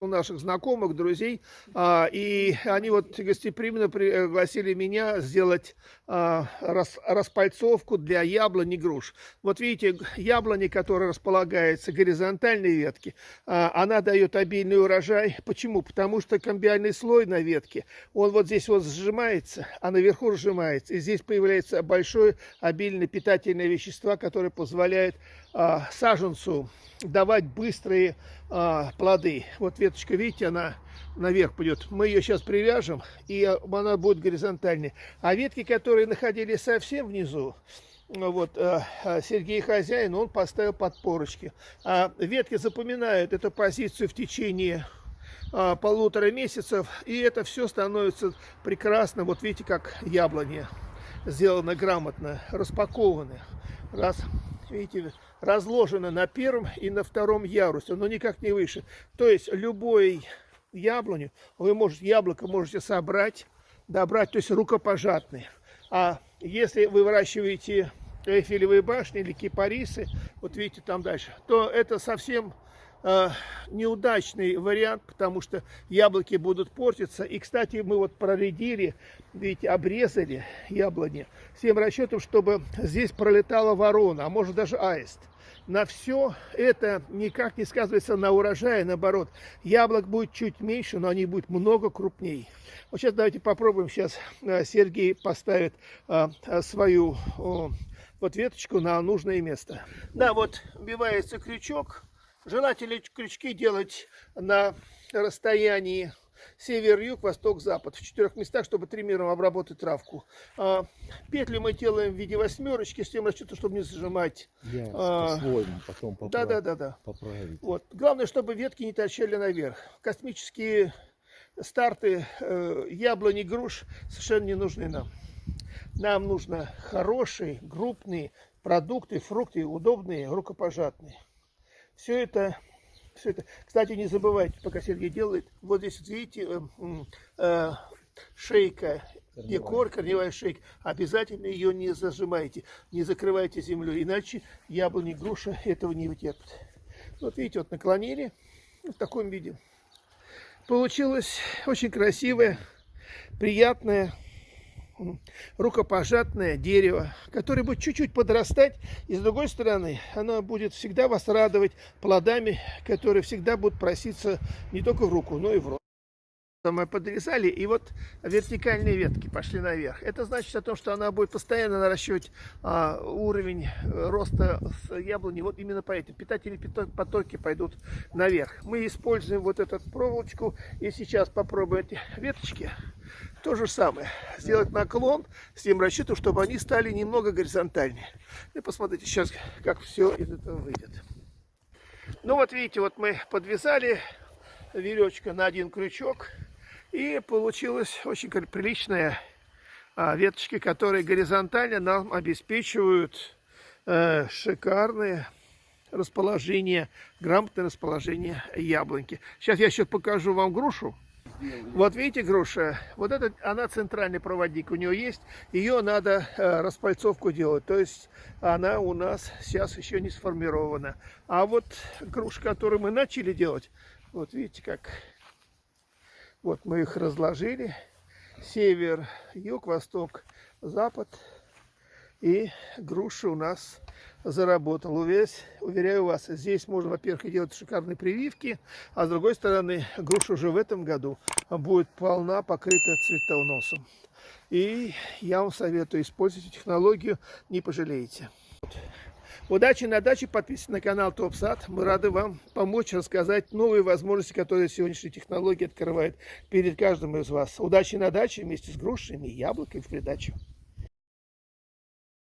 у наших знакомых, друзей, а, и они вот гостеприимно пригласили меня сделать а, распальцовку для яблони груш. Вот видите, яблони, которая располагается горизонтальной ветки, а, она дает обильный урожай. Почему? Потому что комбиальный слой на ветке, он вот здесь вот сжимается, а наверху сжимается. И здесь появляется большое обильное питательное вещество, которое позволяет саженцу давать быстрые а, плоды. Вот веточка, видите, она наверх пойдет. Мы ее сейчас привяжем, и она будет горизонтальной. А ветки, которые находились совсем внизу, вот а, а, Сергей хозяин, он поставил подпорочки. А ветки запоминают эту позицию в течение а, полутора месяцев, и это все становится прекрасно. Вот видите, как яблони сделаны грамотно, распакованы. Раз, видите, разложено на первом и на втором ярусе, но никак не выше. То есть любой яблоню, вы можете, яблоко можете собрать, добрать, то есть рукопожатные. А если вы выращиваете эйфелевые башни или кипарисы, вот видите там дальше, то это совсем э, неудачный вариант, потому что яблоки будут портиться. И, кстати, мы вот проредили, видите, обрезали яблони с тем расчетом, чтобы здесь пролетала ворона, а может даже аист. На все это никак не сказывается на урожае, наоборот. Яблок будет чуть меньше, но они будут много крупнее. Вот сейчас давайте попробуем. Сейчас э, Сергей поставит а, свою вот веточку на нужное место. Да, вот вбивается крючок. Желательно крючки делать на расстоянии север-юг, восток-запад. В четырех местах, чтобы триммером обработать травку. А, петли мы делаем в виде восьмерочки, с тем расчетом, чтобы не зажимать. Я а, потом поправ... да, да, да, да. поправить. Вот. Главное, чтобы ветки не торчали наверх. Космические старты э, яблони, груш совершенно не нужны нам. Нам нужно хорошие, крупные продукты, фрукты, удобные, рукопожатные. Все это, все это. Кстати, не забывайте, пока Сергей делает, вот здесь, видите, э, э, шейка, декор, корневая шейка. Обязательно ее не зажимайте, не закрывайте землю, иначе яблони, груша этого не вытерпят. Вот видите, вот наклонили в таком виде. Получилось очень красивое, приятное рукопожатное дерево, которое будет чуть-чуть подрастать, и с другой стороны, оно будет всегда вас радовать плодами, которые всегда будут проситься не только в руку, но и в рот. Мы подрезали, и вот вертикальные ветки пошли наверх. Это значит о том, что она будет постоянно наращивать а, уровень э, роста с яблони. Вот именно поэтому питательные потоки пойдут наверх. Мы используем вот эту проволочку, и сейчас попробуем эти веточки то же самое. Сделать наклон с тем расчетом, чтобы они стали немного горизонтальнее. И посмотрите сейчас, как все из этого выйдет. Ну вот видите, вот мы подвязали веревочка на один крючок. И получилась очень приличная а, веточки, которые горизонтально нам обеспечивают э, шикарные расположение, грамотное расположение яблоньки. Сейчас я еще покажу вам грушу. Вот видите груша, вот это, она центральный проводник у нее есть, ее надо э, распальцовку делать, то есть она у нас сейчас еще не сформирована. А вот груша, которую мы начали делать, вот видите как, вот мы их разложили, север, юг, восток, запад, и груша у нас заработал. Уверяю, уверяю вас, здесь можно, во-первых, делать шикарные прививки, а с другой стороны, груша уже в этом году будет полна, покрыта цветоносом. И я вам советую, использовать технологию, не пожалеете. Удачи на даче, подписывайтесь на канал ТопСад. Мы рады вам помочь рассказать новые возможности, которые сегодняшние технологии открывают перед каждым из вас. Удачи на даче вместе с грушами и яблоками в придачу.